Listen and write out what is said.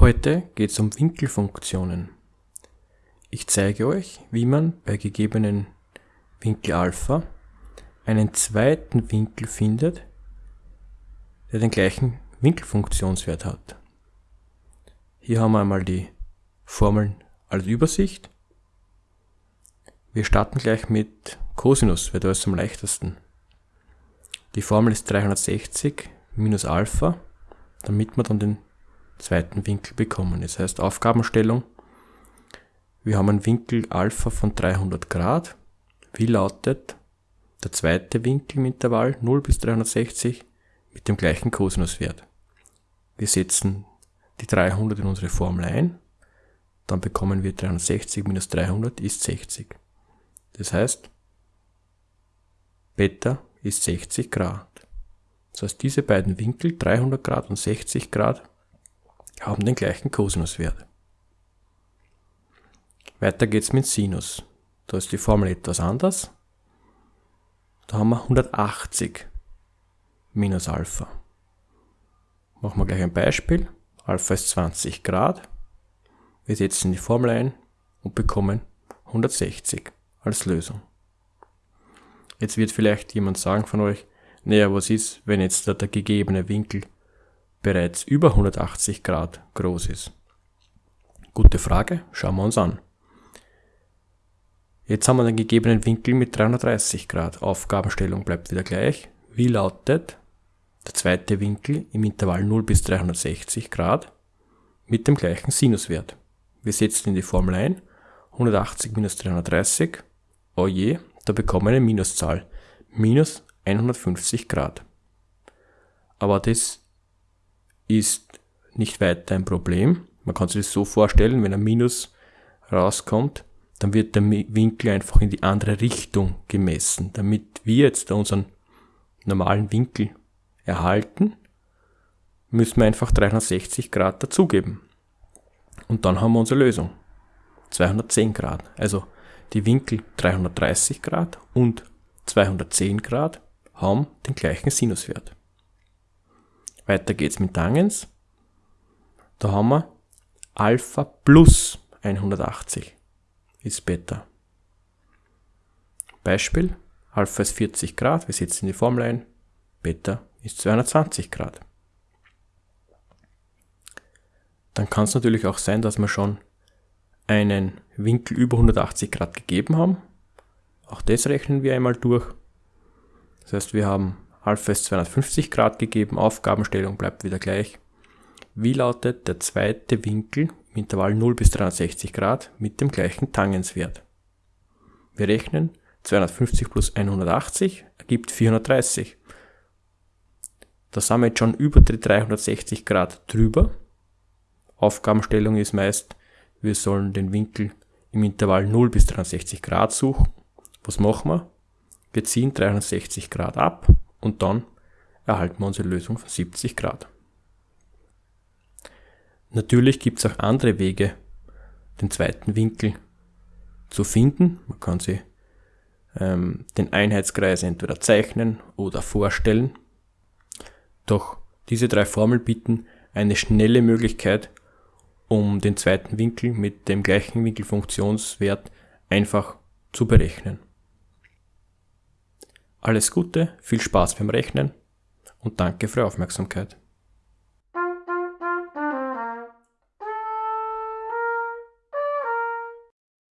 Heute geht es um Winkelfunktionen. Ich zeige euch, wie man bei gegebenen Winkel Alpha einen zweiten Winkel findet, der den gleichen Winkelfunktionswert hat. Hier haben wir einmal die Formeln als Übersicht. Wir starten gleich mit Cosinus, weil da ist am leichtesten. Die Formel ist 360 minus Alpha, damit wir dann den zweiten Winkel bekommen. Das heißt Aufgabenstellung, wir haben einen Winkel Alpha von 300 Grad. Wie lautet der zweite Winkel im Intervall 0 bis 360 mit dem gleichen Kosinuswert? Wir setzen die 300 in unsere Formel ein, dann bekommen wir 360 minus 300 ist 60. Das heißt, Beta ist 60 Grad. Das heißt, diese beiden Winkel, 300 Grad und 60 Grad, haben den gleichen Kosinuswert. Weiter geht's mit Sinus. Da ist die Formel etwas anders. Da haben wir 180 minus Alpha. Machen wir gleich ein Beispiel. Alpha ist 20 Grad. Wir setzen die Formel ein und bekommen 160 als Lösung. Jetzt wird vielleicht jemand sagen von euch, naja, was ist, wenn jetzt der, der gegebene Winkel bereits über 180 Grad groß ist? Gute Frage, schauen wir uns an. Jetzt haben wir den gegebenen Winkel mit 330 Grad. Aufgabenstellung bleibt wieder gleich. Wie lautet der zweite Winkel im Intervall 0 bis 360 Grad mit dem gleichen Sinuswert? Wir setzen in die Formel ein. 180 minus 330. Oh je, da bekommen wir eine Minuszahl. Minus 150 Grad. Aber das ist nicht weiter ein Problem. Man kann sich das so vorstellen, wenn ein Minus rauskommt, dann wird der Winkel einfach in die andere Richtung gemessen. Damit wir jetzt unseren normalen Winkel erhalten, müssen wir einfach 360 Grad dazugeben. Und dann haben wir unsere Lösung. 210 Grad. Also die Winkel 330 Grad und 210 Grad haben den gleichen Sinuswert. Weiter geht's mit Tangens. Da haben wir Alpha plus 180 ist Beta. Beispiel, Alpha ist 40 Grad, wir setzen die Formel ein, Beta ist 220 Grad. Dann kann es natürlich auch sein, dass wir schon einen Winkel über 180 Grad gegeben haben. Auch das rechnen wir einmal durch. Das heißt, wir haben Ist 250 Grad gegeben, Aufgabenstellung bleibt wieder gleich. Wie lautet der zweite Winkel im Intervall 0 bis 360 Grad mit dem gleichen Tangenswert? Wir rechnen 250 plus 180 ergibt 430. Da sind wir jetzt schon über die 360 Grad drüber. Aufgabenstellung ist meist, wir sollen den Winkel im Intervall 0 bis 360 Grad suchen. Was machen wir? Wir ziehen 360 Grad ab und dann erhalten wir unsere Lösung von 70 Grad. Natürlich gibt es auch andere Wege, den zweiten Winkel zu finden. Man kann sich ähm, den Einheitskreis entweder zeichnen oder vorstellen. Doch diese drei Formeln bieten eine schnelle Möglichkeit, um den zweiten Winkel mit dem gleichen Winkelfunktionswert einfach zu berechnen. Alles Gute, viel Spaß beim Rechnen und danke für Ihre Aufmerksamkeit.